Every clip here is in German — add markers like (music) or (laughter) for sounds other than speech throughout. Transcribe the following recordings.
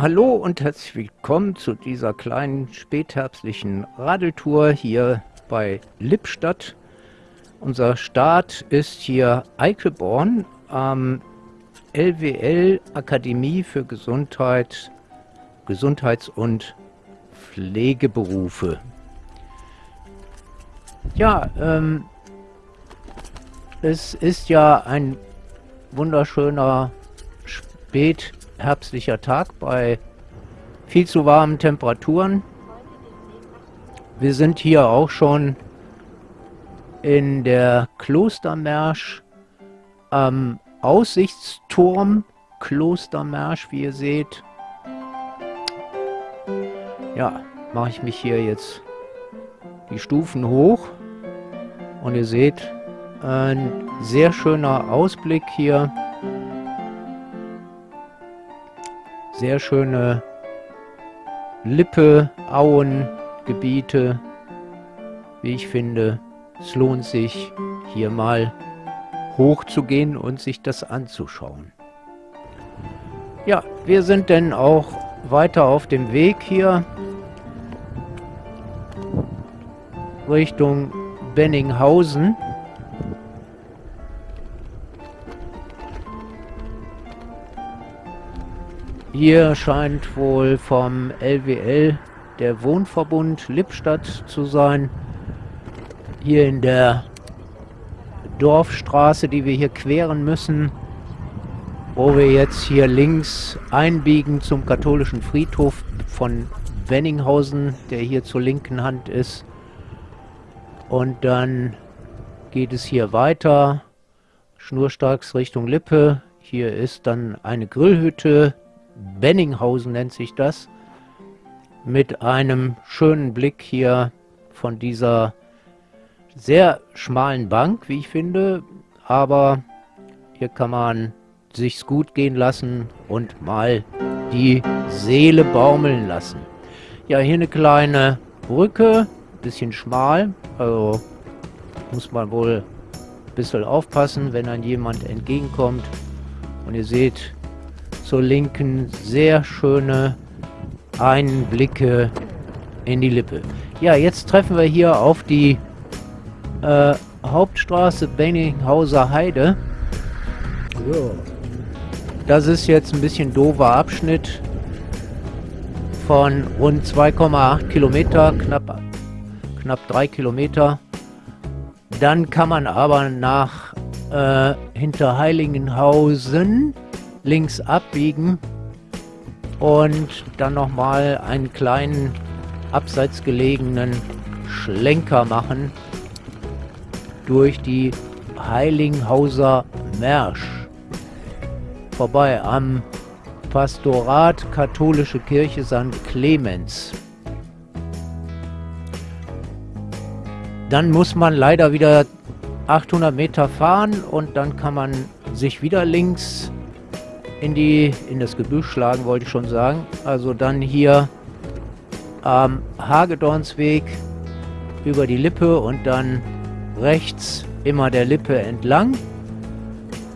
Hallo und herzlich willkommen zu dieser kleinen spätherbstlichen Radeltour hier bei Lippstadt. Unser Start ist hier Eichelborn am LWL Akademie für Gesundheit, Gesundheits- und Pflegeberufe. Ja, ähm, es ist ja ein wunderschöner spätherbstlicher Tag bei viel zu warmen Temperaturen. Wir sind hier auch schon in der Klostermärsch am Aussichtsturm Klostermärsch, wie ihr seht. Ja, mache ich mich hier jetzt die Stufen hoch und ihr seht ein sehr schöner Ausblick hier. Sehr schöne Lippe, Auen, Gebiete, wie ich finde. Es lohnt sich, hier mal hochzugehen und sich das anzuschauen. Ja, wir sind denn auch weiter auf dem Weg hier Richtung Benninghausen. Hier scheint wohl vom LWL der Wohnverbund Lippstadt zu sein. Hier in der Dorfstraße, die wir hier queren müssen, wo wir jetzt hier links einbiegen zum katholischen Friedhof von Wenninghausen, der hier zur linken Hand ist. Und dann geht es hier weiter, schnurstracks Richtung Lippe. Hier ist dann eine Grillhütte, Benninghausen nennt sich das, mit einem schönen Blick hier von dieser sehr schmalen Bank, wie ich finde, aber hier kann man sich's gut gehen lassen und mal die Seele baumeln lassen. Ja, hier eine kleine Brücke, bisschen schmal, also muss man wohl ein bisschen aufpassen, wenn dann jemand entgegenkommt. Und ihr seht zur Linken sehr schöne Einblicke in die Lippe. Ja, jetzt treffen wir hier auf die äh, Hauptstraße Benninghauser Heide. Ja. Das ist jetzt ein bisschen doofer Abschnitt von rund 2,8 Kilometer, knapp, knapp 3 Kilometer. Dann kann man aber nach äh, Hinterheiligenhausen links abbiegen und dann nochmal einen kleinen abseits gelegenen Schlenker machen durch die Heiligenhauser Märsch vorbei am Pastorat Katholische Kirche St. Clemens. Dann muss man leider wieder 800 Meter fahren und dann kann man sich wieder links in die in das Gebüsch schlagen, wollte ich schon sagen. Also dann hier am Hagedornsweg über die Lippe und dann rechts immer der Lippe entlang.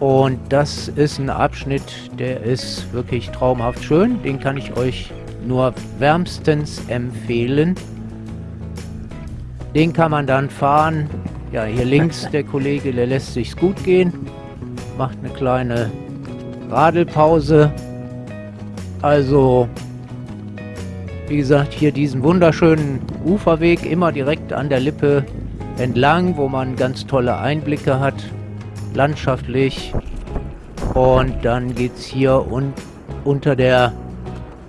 Und das ist ein Abschnitt, der ist wirklich traumhaft schön. Den kann ich euch nur wärmstens empfehlen. Den kann man dann fahren. Ja, hier links (laughs) der Kollege, der lässt sich's gut gehen. Macht eine kleine Radelpause. Also, wie gesagt, hier diesen wunderschönen Uferweg immer direkt an der Lippe entlang, wo man ganz tolle Einblicke hat, landschaftlich. Und dann geht es hier un unter der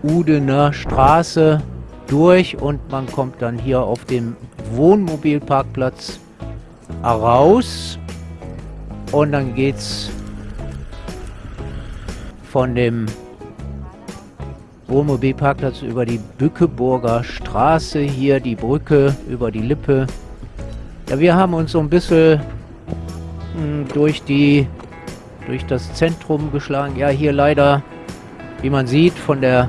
Udener Straße durch und man kommt dann hier auf dem Wohnmobilparkplatz raus. Und dann geht's von dem Wohnmobilparkplatz über die Bückeburger Straße hier, die Brücke über die Lippe. Ja, wir haben uns so ein bisschen hm, durch die durch das Zentrum geschlagen. Ja, hier leider, wie man sieht, von der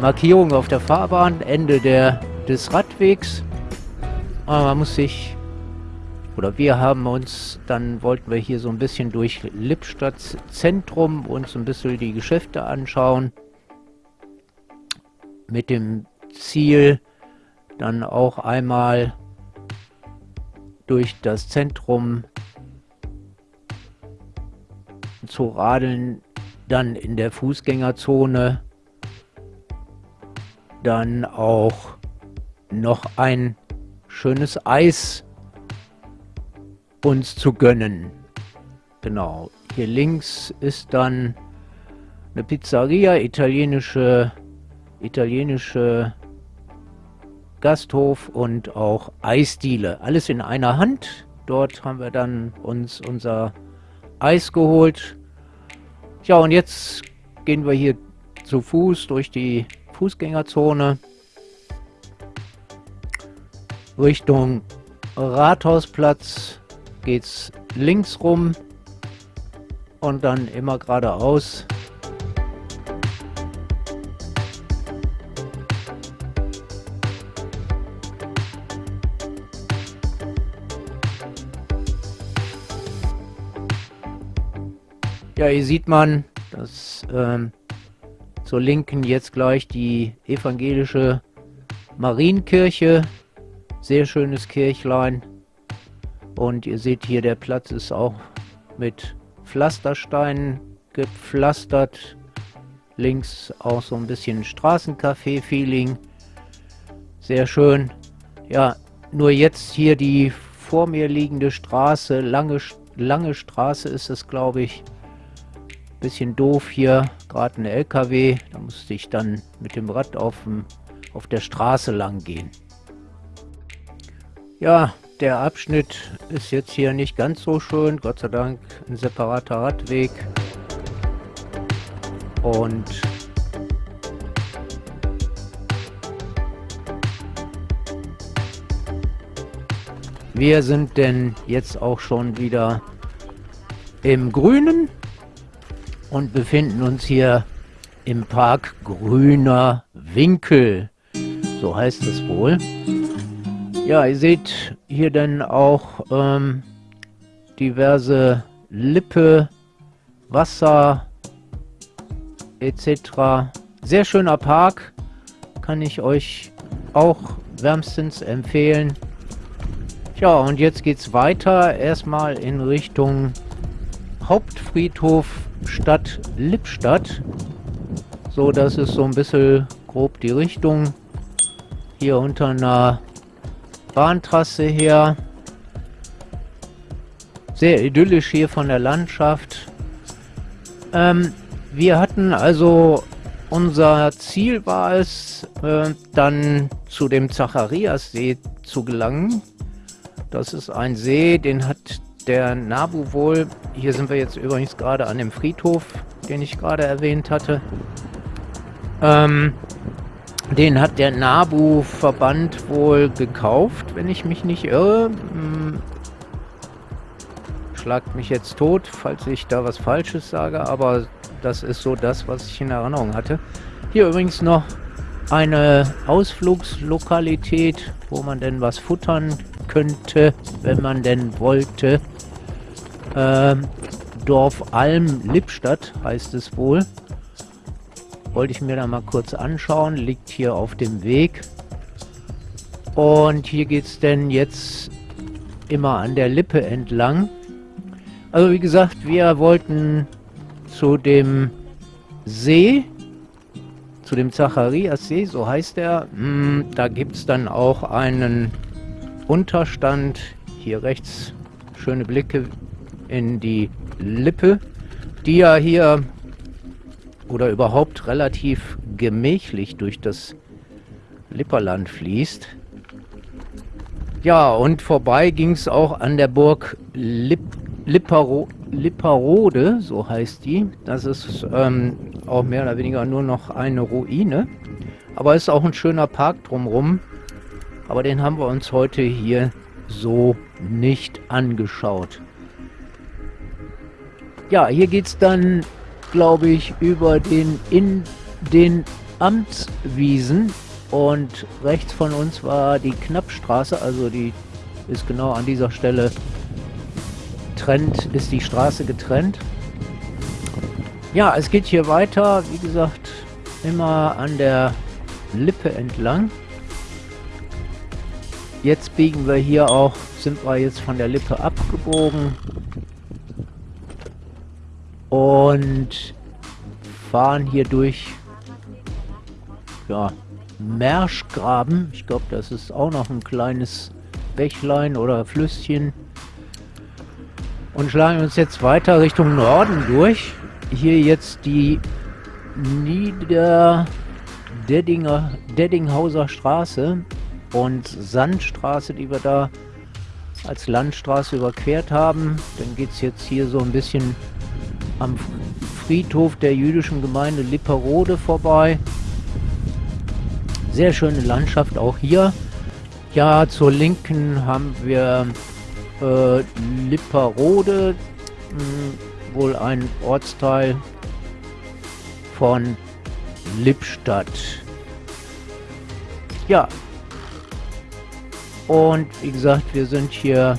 Markierung auf der Fahrbahn, Ende der, des Radwegs. Aber man muss sich oder wir haben uns, dann wollten wir hier so ein bisschen durch Lippstadt Zentrum uns ein bisschen die Geschäfte anschauen. mit dem Ziel, dann auch einmal durch das Zentrum zu radeln, dann in der Fußgängerzone, dann auch noch ein schönes Eis uns zu gönnen. Genau, hier links ist dann eine Pizzeria, italienische, italienische Gasthof und auch Eisdiele. Alles in einer Hand. Dort haben wir dann uns unser Eis geholt. Ja, und jetzt gehen wir hier zu Fuß durch die Fußgängerzone Richtung Rathausplatz geht's links rum und dann immer geradeaus. Ja, hier sieht man, dass ähm, zur Linken jetzt gleich die evangelische Marienkirche. Sehr schönes Kirchlein. Und ihr seht hier, der Platz ist auch mit Pflastersteinen gepflastert. Links auch so ein bisschen Straßencafé-Feeling. Sehr schön. Ja, nur jetzt hier die vor mir liegende Straße, lange, lange Straße ist es, glaube ich. Bisschen doof hier, gerade ein LKW. Da musste ich dann mit dem Rad auf, dem, auf der Straße lang gehen. Ja, der Abschnitt ist jetzt hier nicht ganz so schön. Gott sei Dank ein separater Radweg. Und wir sind denn jetzt auch schon wieder im Grünen und befinden uns hier im Park Grüner Winkel. So heißt es wohl. Ja, ihr seht hier dann auch ähm, diverse Lippe, Wasser etc. Sehr schöner Park, kann ich euch auch wärmstens empfehlen. Ja, und jetzt geht's weiter. Erstmal in Richtung Hauptfriedhof Stadt Lippstadt. So, das ist so ein bisschen grob die Richtung. Hier unter einer Bahntrasse her. Sehr idyllisch hier von der Landschaft. Ähm, wir hatten also, unser Ziel war es, äh, dann zu dem Zacharias-See zu gelangen. Das ist ein See, den hat der Nabu wohl, hier sind wir jetzt übrigens gerade an dem Friedhof, den ich gerade erwähnt hatte. Ähm, den hat der Nabu-Verband wohl gekauft, wenn ich mich nicht irre. Hm. Schlagt mich jetzt tot, falls ich da was Falsches sage, aber das ist so das, was ich in Erinnerung hatte. Hier übrigens noch eine Ausflugslokalität, wo man denn was futtern könnte, wenn man denn wollte. Ähm, Dorf Alm Lippstadt heißt es wohl. Wollte ich mir da mal kurz anschauen. Liegt hier auf dem Weg. Und hier geht es denn jetzt immer an der Lippe entlang. Also wie gesagt, wir wollten zu dem See, zu dem Zacharias-See, so heißt er. Hm, da gibt es dann auch einen Unterstand. Hier rechts schöne Blicke in die Lippe, die ja hier oder überhaupt relativ gemächlich durch das Lipperland fließt. Ja, und vorbei ging es auch an der Burg Lipp, Lippero, Lipperode, so heißt die. Das ist ähm, auch mehr oder weniger nur noch eine Ruine. Aber es ist auch ein schöner Park drumherum. Aber den haben wir uns heute hier so nicht angeschaut. Ja, hier geht es dann, glaube ich, über den in den Amtswiesen und rechts von uns war die Knappstraße, also die ist genau an dieser Stelle trennt, ist die Straße getrennt. Ja, es geht hier weiter, wie gesagt, immer an der Lippe entlang. Jetzt biegen wir hier auch, sind wir jetzt von der Lippe abgebogen und fahren hier durch ja, Merschgraben. Ich glaube, das ist auch noch ein kleines Bächlein oder Flüsschen. Und schlagen uns jetzt weiter Richtung Norden durch. Hier jetzt die Nieder-Deddinghauser Straße und Sandstraße, die wir da als Landstraße überquert haben. Dann geht es jetzt hier so ein bisschen am Friedhof der jüdischen Gemeinde Lipperode vorbei. Sehr schöne Landschaft auch hier. Ja, zur Linken haben wir äh, Lipperode, mh, hm, wohl ein Ortsteil von Lippstadt. Ja. Und wie gesagt, wir sind hier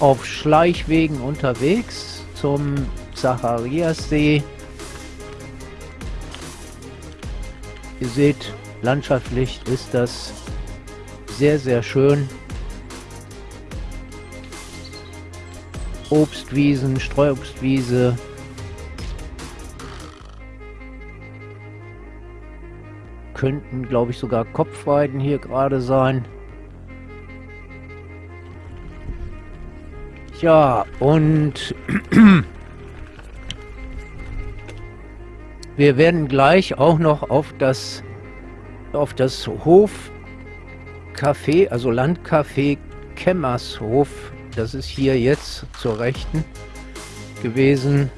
auf Schleichwegen unterwegs zum Zachariassee. Ihr seht, landschaftlich ist das sehr, sehr schön. Obstwiesen, Streuobstwiese. Könnten, glaube ich, sogar Kopfweiden hier gerade sein. Ja, und wir werden gleich auch noch auf das auf das Hofcafé, also Landcafé Kemmershof, das ist hier jetzt zur Rechten gewesen,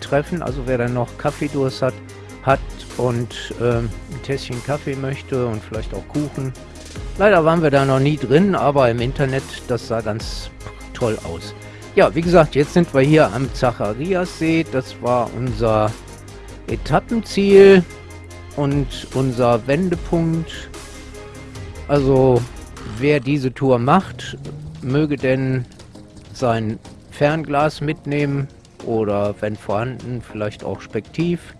treffen. Also wer dann noch Kaffeedurst hat, hat und ähm, ein Tässchen Kaffee möchte und vielleicht auch Kuchen. Leider waren wir da noch nie drin, aber im Internet, das sah ganz toll aus. Ja, wie gesagt, jetzt sind wir hier am Zachariassee. Das war unser Etappenziel und unser Wendepunkt. Also, wer diese Tour macht, möge denn sein Fernglas mitnehmen oder, wenn vorhanden, vielleicht auch Spektiv.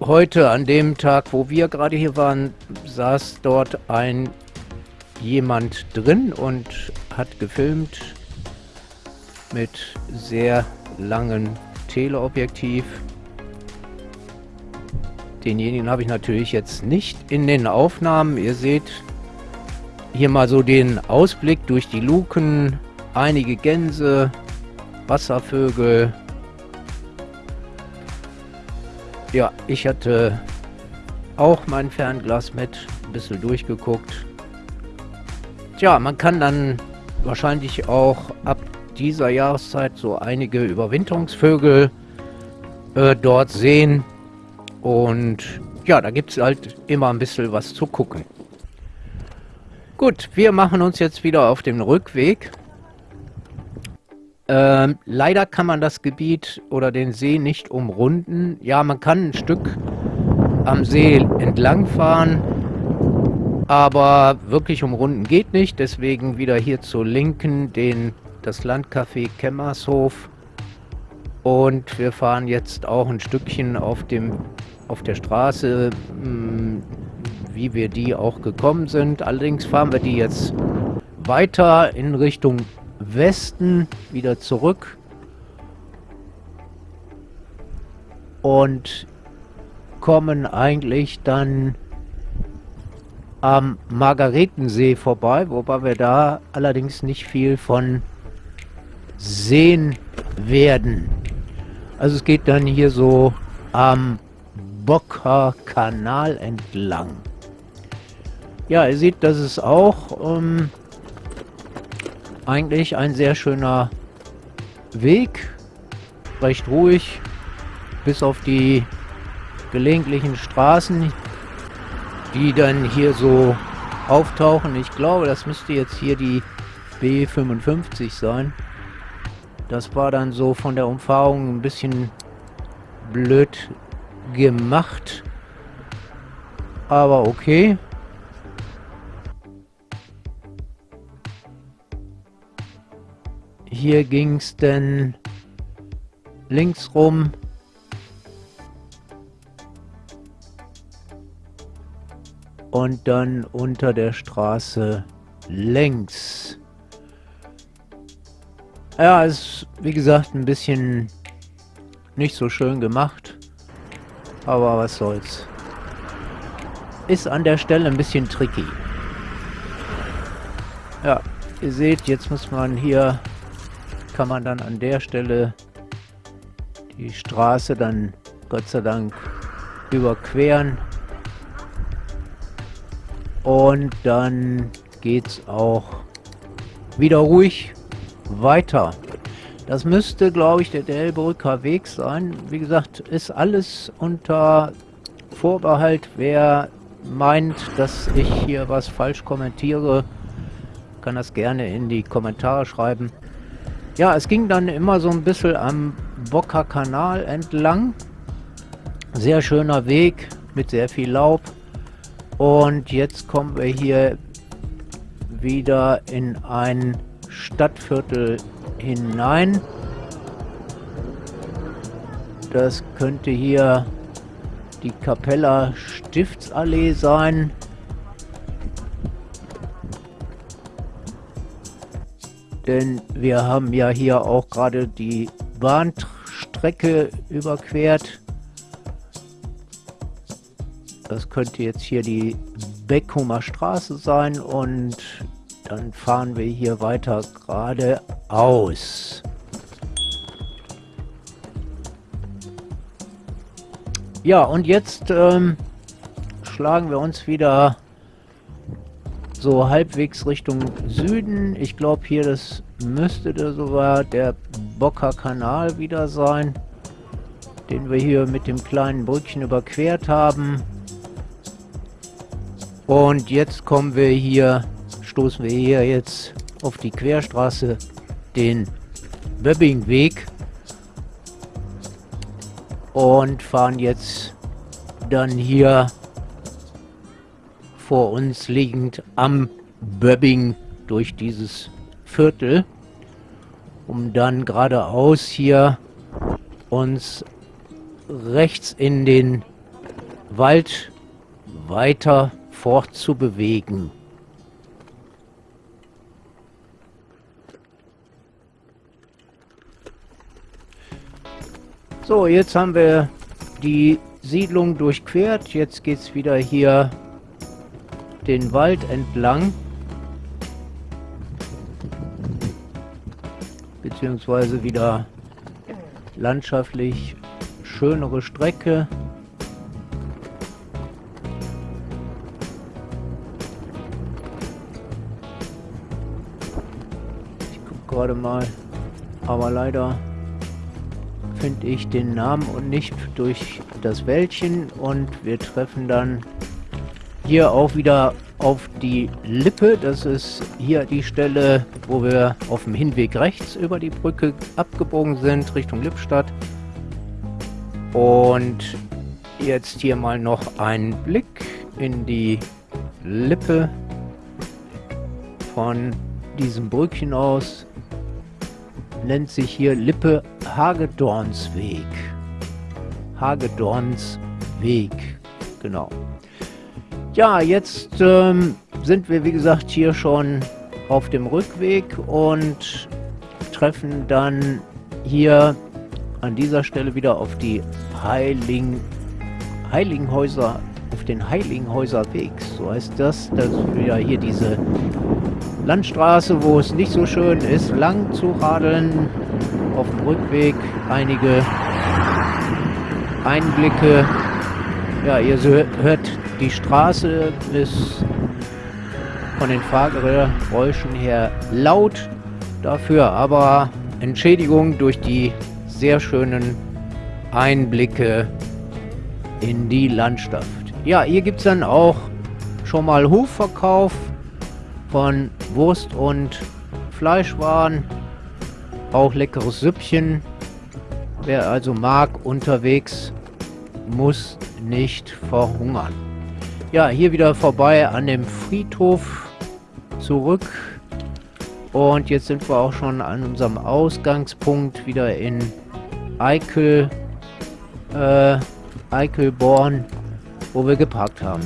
Heute, an dem Tag, wo wir gerade hier waren, saß dort ein jemand drin und hat gefilmt mit sehr langen Teleobjektiv. Denjenigen habe ich natürlich jetzt nicht in den Aufnahmen. Ihr seht hier mal so den Ausblick durch die Luken. Einige Gänse, Wasservögel. Ja, ich hatte auch mein Fernglas mit, ein bisschen durchgeguckt. Tja, man kann dann wahrscheinlich auch ab dieser Jahreszeit so einige Überwinterungsvögel äh, dort sehen. Und ja, da gibt es halt immer ein bisschen was zu gucken. Gut, wir machen uns jetzt wieder auf den Rückweg. Ähm, leider kann man das Gebiet oder den See nicht umrunden. Ja, man kann ein Stück am See entlang fahren, aber wirklich umrunden geht nicht. Deswegen wieder hier zur Linken den, das Landcafé Kemmershof. Und wir fahren jetzt auch ein Stückchen auf, dem, auf der Straße, hm, wie wir die auch gekommen sind. Allerdings fahren wir die jetzt weiter in Richtung Westen, wieder zurück. Und kommen eigentlich dann am Margaretensee vorbei, wobei wir da allerdings nicht viel von sehen werden. Also es geht dann hier so am Bocker Kanal entlang. Ja, ihr seht, das ist auch ähm, eigentlich ein sehr schöner Weg. Recht ruhig, bis auf die gelegentlichen Straßen, die dann hier so auftauchen. Ich glaube, das müsste jetzt hier die B55 sein. Das war dann so von der Umfahrung ein bisschen blöd gemacht. Aber okay. Hier ging es denn links rum und dann unter der Straße längs. Ja, ist wie gesagt ein bisschen nicht so schön gemacht, aber was soll's. Ist an der Stelle ein bisschen tricky. Ja, ihr seht, jetzt muss man hier, kann man dann an der Stelle die Straße dann Gott sei Dank überqueren. Und dann geht's auch wieder ruhig weiter. Das müsste, glaube ich, der Delbrücker Weg sein. Wie gesagt, ist alles unter Vorbehalt. Wer meint, dass ich hier was falsch kommentiere, kann das gerne in die Kommentare schreiben. Ja, es ging dann immer so ein bisschen am Bocker Kanal entlang. Sehr schöner Weg mit sehr viel Laub. Und jetzt kommen wir hier wieder in ein Stadtviertel hinein. Das könnte hier die Capella Stiftsallee sein. Denn wir haben ja hier auch gerade die Bahnstrecke überquert. Das könnte jetzt hier die Beckhumer Straße sein und dann fahren wir hier weiter geradeaus. Ja, und jetzt ähm, schlagen wir uns wieder so halbwegs Richtung Süden. Ich glaube hier, das müsste da sogar der Bocker Kanal wieder sein, den wir hier mit dem kleinen Brückchen überquert haben. Und jetzt kommen wir hier, stoßen wir hier jetzt auf die Querstraße, den Böbbingweg. Und fahren jetzt dann hier vor uns liegend am Böbbing durch dieses Viertel, um dann geradeaus hier uns rechts in den Wald weiter fortzubewegen. So, jetzt haben wir die Siedlung durchquert. Jetzt geht es wieder hier den Wald entlang. Beziehungsweise wieder landschaftlich schönere Strecke. Gerade mal. Aber leider finde ich den Namen und nicht durch das Wäldchen. Und wir treffen dann hier auch wieder auf die Lippe. Das ist hier die Stelle, wo wir auf dem Hinweg rechts über die Brücke abgebogen sind, Richtung Lippstadt. Und jetzt hier mal noch ein Blick in die Lippe von diesem Brückchen aus nennt sich hier Lippe Hagedornsweg. Hagedornsweg, genau. Ja, jetzt ähm, sind wir, wie gesagt, hier schon auf dem Rückweg und treffen dann hier an dieser Stelle wieder auf die Heiling, Heiligenhäuser, auf den Heiligenhäuser Weg, so heißt das. Das ist wieder hier diese Landstraße, wo es nicht so schön ist, lang zu radeln. Auf dem Rückweg einige Einblicke. Ja, ihr hört, die Straße ist von den Fahrgeräuschen her laut dafür, aber Entschädigung durch die sehr schönen Einblicke in die Landschaft. Ja, hier gibt es dann auch schon mal Hofverkauf von Wurst und Fleischwaren. Auch leckeres Süppchen. Wer also mag, unterwegs, muss nicht verhungern. Ja, hier wieder vorbei an dem Friedhof zurück. Und jetzt sind wir auch schon an unserem Ausgangspunkt wieder in Eikel, äh, Eikelborn, wo wir geparkt haben.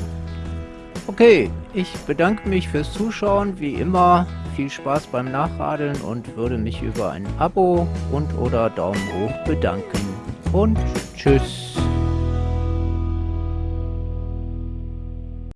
Okay, ich bedanke mich fürs Zuschauen. Wie immer, viel Spaß beim Nachradeln und würde mich über ein Abo und oder Daumen hoch bedanken. Und tschüss.